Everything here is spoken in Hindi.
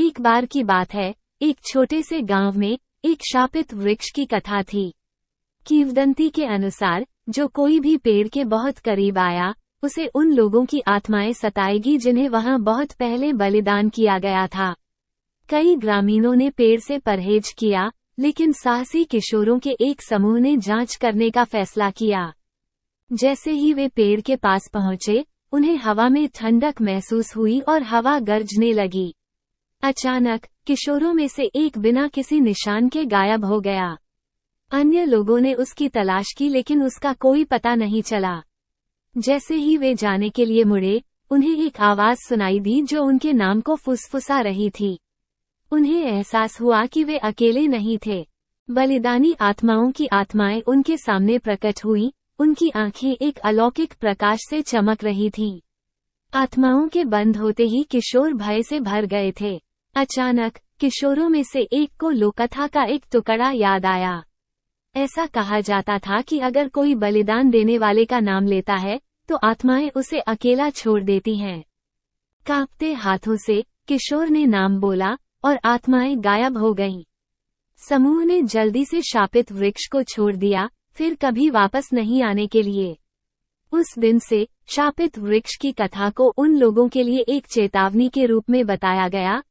एक बार की बात है, एक छोटे से गाँव में, एक शापित वृक्ष की कथा थी। कीवदंती के अनुसार, जो कोई भी पेड़ के बहुत करीब आया, उसे उन लोगों की आत्माएँ सताएगी जिन्हें वहाँ बहुत पहले बलिदान किया गया था। कई ग्रामीणों ने पेड़ से परहेज किया, लेकिन साहसी किशोरों के एक समूह ने जाँच करने का फैसला किया। जैसे ही वे पेड़ के पास पहुँचे, उन्हें हवा में ठंडक महसूस हुई और हवा गरजने लगी। अचानक, किशोरों में से एक बिना किसी निशान के गायब हो गया। अन्य लोगों ने उसकी तलाश की, लेकिन उसका कोई पता नहीं चला। जैसे ही वे जाने के लिए मुड़े, उन्हें एक आवाज़ सुनाई दी जो उनके नाम को फुसफुसा रही थी। उन्हें एहसास हुआ कि वे अकेले नहीं थे। बलिदानी आत्माओं की आत्माएँ उनके सामने प्रकट हुई, उनकी आँखें एक अलौकिक प्रकाश से चमक रही थीं। आत्माओं के बंद होते ही किशोर भय से भर गए थे। अचानक, किशोरों में से एक को लोकथा का एक टुकड़ा याद आया। ऐसा कहा जाता था कि अगर कोई बलिदान देने वाले का नाम लेता है तो आत्माएँ उसे अकेला छोड़ देती हैं। कांपते हाथों से, किशोर ने नाम बोला, और आत्माएँ गायब हो गईं। समूह ने जल्दी से शापित वृक्ष को छोड़ दिया, फिर कभी वापस नहीं आने के लिए। उस दिन से, शापित वृक्ष की कथा को उन लोगों के लिए एक चेतावनी के रूप में बताया गया